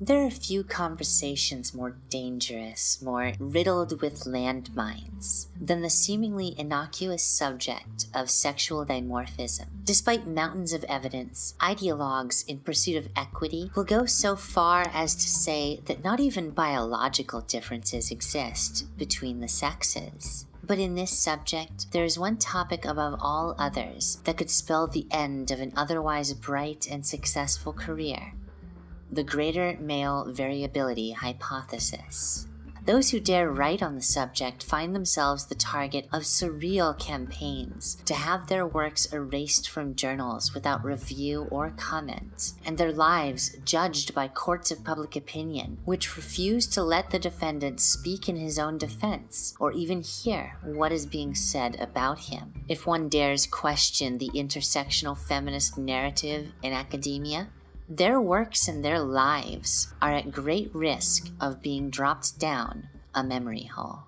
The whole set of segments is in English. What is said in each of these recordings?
There are few conversations more dangerous, more riddled with landmines, than the seemingly innocuous subject of sexual dimorphism. Despite mountains of evidence, ideologues in pursuit of equity will go so far as to say that not even biological differences exist between the sexes. But in this subject, there is one topic above all others that could spell the end of an otherwise bright and successful career the greater male variability hypothesis. Those who dare write on the subject find themselves the target of surreal campaigns to have their works erased from journals without review or comment, and their lives judged by courts of public opinion, which refuse to let the defendant speak in his own defense or even hear what is being said about him. If one dares question the intersectional feminist narrative in academia, their works and their lives are at great risk of being dropped down a memory hole.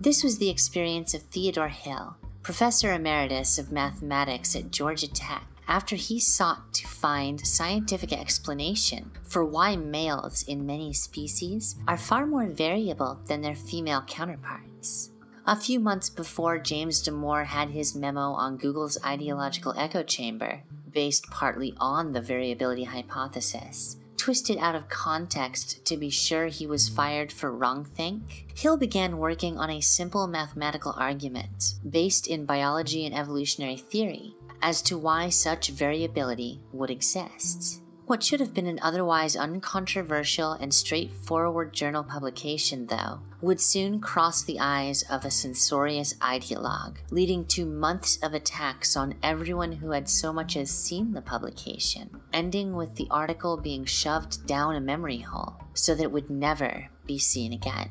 This was the experience of Theodore Hill, professor emeritus of mathematics at Georgia Tech, after he sought to find scientific explanation for why males in many species are far more variable than their female counterparts. A few months before James Damore had his memo on Google's ideological echo chamber, based partly on the variability hypothesis. Twisted out of context to be sure he was fired for wrongthink, Hill began working on a simple mathematical argument, based in biology and evolutionary theory, as to why such variability would exist. What should have been an otherwise uncontroversial and straightforward journal publication, though, would soon cross the eyes of a censorious ideologue, leading to months of attacks on everyone who had so much as seen the publication, ending with the article being shoved down a memory hole so that it would never be seen again.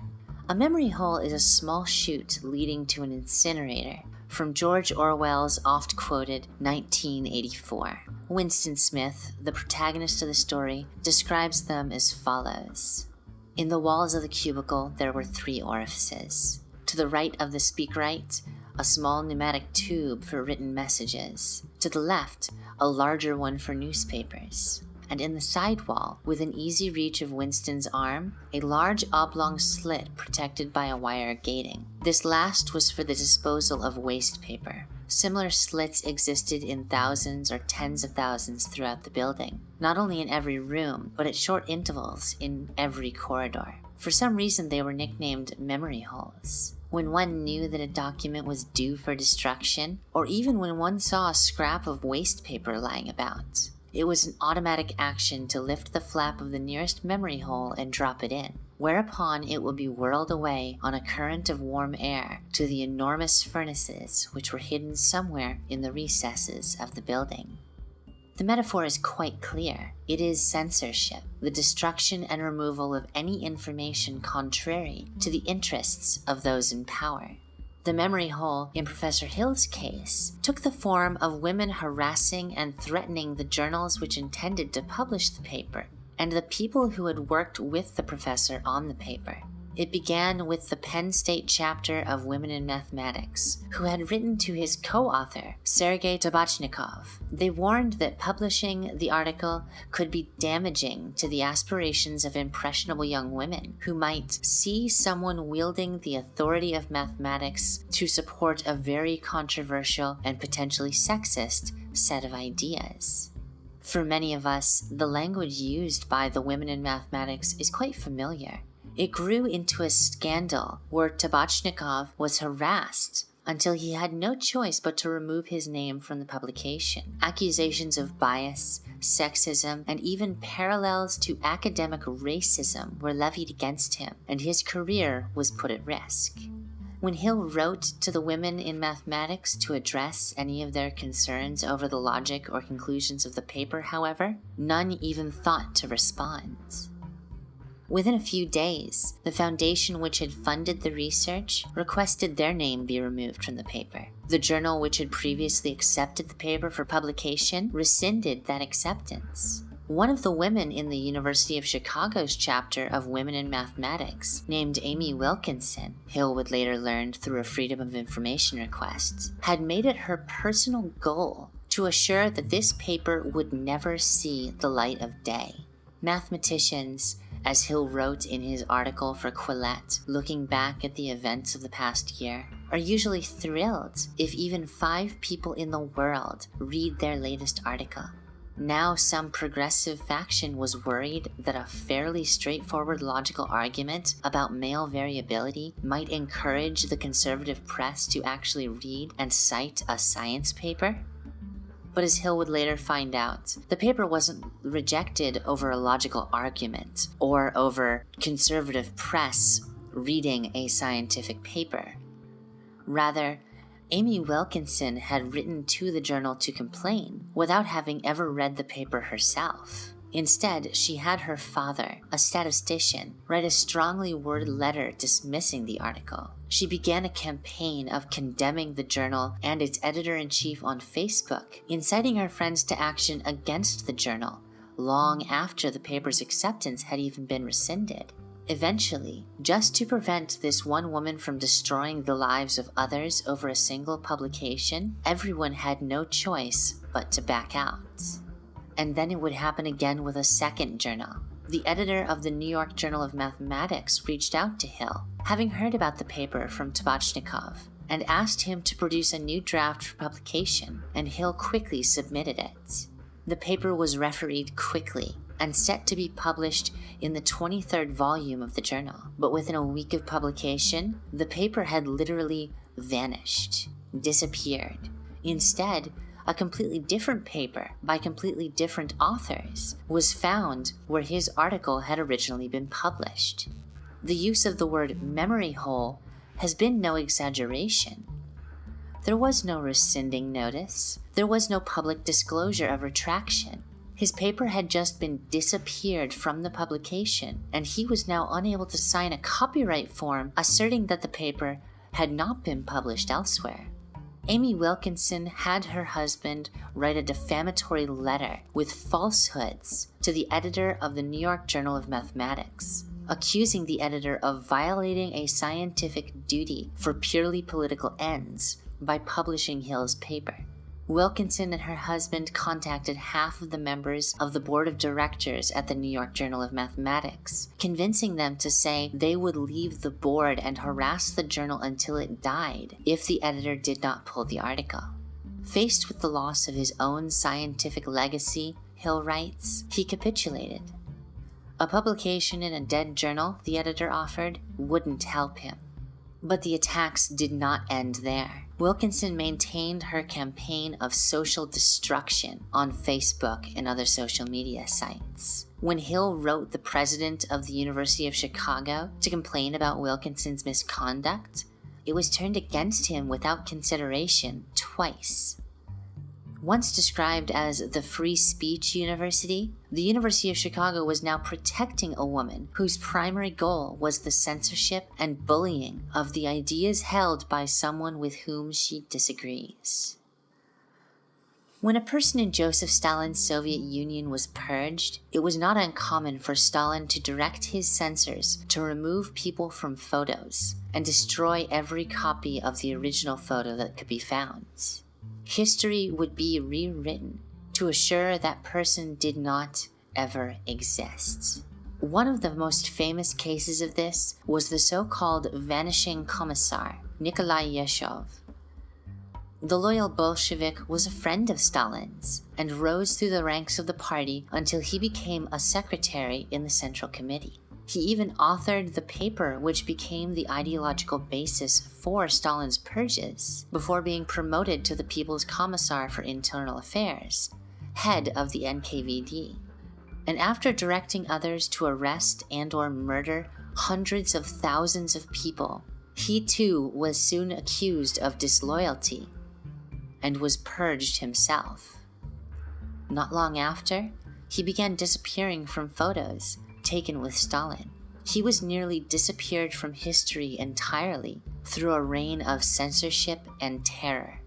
A memory hole is a small chute leading to an incinerator, from George Orwell's oft quoted 1984. Winston Smith, the protagonist of the story, describes them as follows In the walls of the cubicle, there were three orifices. To the right of the speakwrite, a small pneumatic tube for written messages. To the left, a larger one for newspapers and in the side wall, within easy reach of Winston's arm, a large oblong slit protected by a wire gating. This last was for the disposal of waste paper. Similar slits existed in thousands or tens of thousands throughout the building, not only in every room, but at short intervals in every corridor. For some reason, they were nicknamed memory holes. When one knew that a document was due for destruction, or even when one saw a scrap of waste paper lying about, it was an automatic action to lift the flap of the nearest memory hole and drop it in, whereupon it would be whirled away on a current of warm air to the enormous furnaces which were hidden somewhere in the recesses of the building. The metaphor is quite clear. It is censorship, the destruction and removal of any information contrary to the interests of those in power. The memory hole in Professor Hill's case took the form of women harassing and threatening the journals which intended to publish the paper, and the people who had worked with the professor on the paper. It began with the Penn State chapter of Women in Mathematics, who had written to his co-author, Sergei Tabachnikov. They warned that publishing the article could be damaging to the aspirations of impressionable young women who might see someone wielding the authority of mathematics to support a very controversial and potentially sexist set of ideas. For many of us, the language used by the women in mathematics is quite familiar. It grew into a scandal where Tabachnikov was harassed until he had no choice but to remove his name from the publication. Accusations of bias, sexism, and even parallels to academic racism were levied against him, and his career was put at risk. When Hill wrote to the women in mathematics to address any of their concerns over the logic or conclusions of the paper, however, none even thought to respond. Within a few days, the foundation which had funded the research requested their name be removed from the paper. The journal which had previously accepted the paper for publication rescinded that acceptance. One of the women in the University of Chicago's chapter of Women in Mathematics, named Amie Wilkinson, Hill would later learn through a Freedom of Information request, had made it her personal goal to assure that this paper would never see the light of day. Mathematicians, as Hill wrote in his article for Quillette, looking back at the events of the past year, are usually thrilled if even five people in the world read their latest article. Now, some progressive faction was worried that a fairly straightforward logical argument about male variability might encourage the conservative press to actually read and cite a science paper. But as Hill would later find out, the paper wasn't rejected over a logical argument or over conservative press reading a scientific paper. Rather, Amie Wilkinson had written to the journal to complain without having ever read the paper herself. Instead, she had her father, a statistician, write a strongly worded letter dismissing the article. She began a campaign of condemning the journal and its editor in chief on Facebook, inciting her friends to action against the journal long after the paper's acceptance had even been rescinded. Eventually, just to prevent this one woman from destroying the lives of others over a single publication, everyone had no choice but to back out. And then it would happen again with a second journal. The editor of the New York Journal of Mathematics reached out to Hill, having heard about the paper from Tabachnikov, and asked him to produce a new draft for publication, and Hill quickly submitted it. The paper was refereed quickly and set to be published in the 23rd volume of the journal. But within a week of publication, the paper had literally vanished, disappeared. Instead, a completely different paper by completely different authors was found where his article had originally been published. The use of the word memory hole has been no exaggeration. There was no rescinding notice. There was no public disclosure of retraction. His paper had just been disappeared from the publication, and he was now unable to sign a copyright form asserting that the paper had not been published elsewhere. Amie Wilkinson had her husband write a defamatory letter with falsehoods to the editor of the New York Journal of Mathematics, accusing the editor of violating a scientific duty for purely political ends by publishing Hill's paper. Wilkinson and her husband contacted half of the members of the board of directors at the New York Journal of Mathematics, convincing them to say they would leave the board and harass the journal until it died if the editor did not pull the article. Faced with the loss of his own scientific legacy, Hill writes, he capitulated. A publication in a dead journal, the editor offered, wouldn't help him. But the attacks did not end there. Wilkinson maintained her campaign of social destruction on Facebook and other social media sites. When Hill wrote the president of the University of Chicago to complain about Wilkinson's misconduct, it was turned against him without consideration twice. Once described as the Free Speech University, the University of Chicago was now protecting a woman whose primary goal was the censorship and bullying of the ideas held by someone with whom she disagrees. When a person in Joseph Stalin's Soviet Union was purged, it was not uncommon for Stalin to direct his censors to remove people from photos and destroy every copy of the original photo that could be found history would be rewritten to assure that person did not ever exist. One of the most famous cases of this was the so-called vanishing commissar, Nikolai Yezhov. The loyal Bolshevik was a friend of Stalin's and rose through the ranks of the party until he became a secretary in the Central Committee. He even authored the paper which became the ideological basis for Stalin's purges before being promoted to the People's Commissar for Internal Affairs, head of the NKVD. And after directing others to arrest and or murder hundreds of thousands of people, he too was soon accused of disloyalty and was purged himself. Not long after, he began disappearing from photos taken with Stalin. He was nearly disappeared from history entirely through a reign of censorship and terror.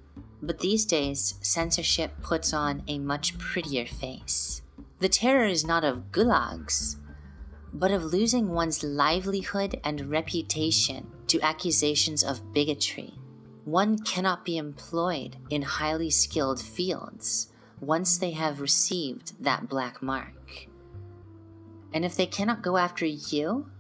But these days, censorship puts on a much prettier face. The terror is not of gulags, but of losing one's livelihood and reputation to accusations of bigotry. One cannot be employed in highly skilled fields once they have received that black mark. And if they cannot go after you,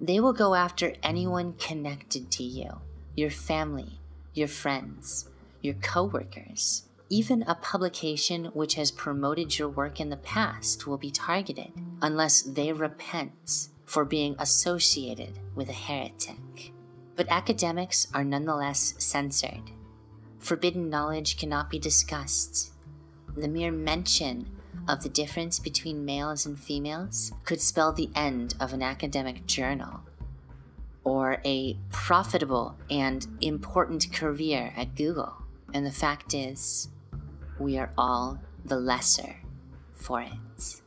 they will go after anyone connected to you your family, your friends, your coworkers. Even a publication which has promoted your work in the past will be targeted unless they repent for being associated with a heretic. But academics are nonetheless censored. Forbidden knowledge cannot be discussed. The mere mention of the difference between males and females could spell the end of an academic journal or a profitable and important career at Google. And the fact is, we are all the lesser for it.